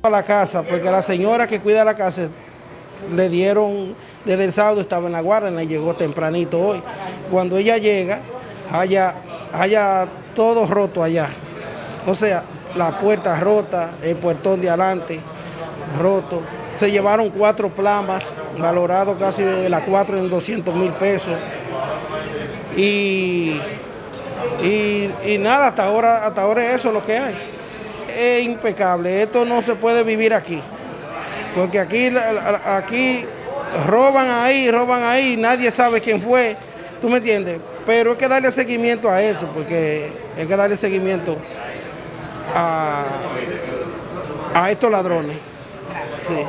A la casa, porque la señora que cuida la casa le dieron, desde el sábado estaba en la guardia, le llegó tempranito hoy. Cuando ella llega, haya, haya todo roto allá. O sea, la puerta rota, el puertón de adelante roto. Se llevaron cuatro plamas, valorado casi de las cuatro en 200 mil pesos. Y, y, y nada, hasta ahora, hasta ahora eso es lo que hay. Es impecable, esto no se puede vivir aquí. Porque aquí, aquí roban ahí, roban ahí, nadie sabe quién fue, ¿tú me entiendes? Pero hay que darle seguimiento a eso, porque hay que darle seguimiento a, a estos ladrones. Sí.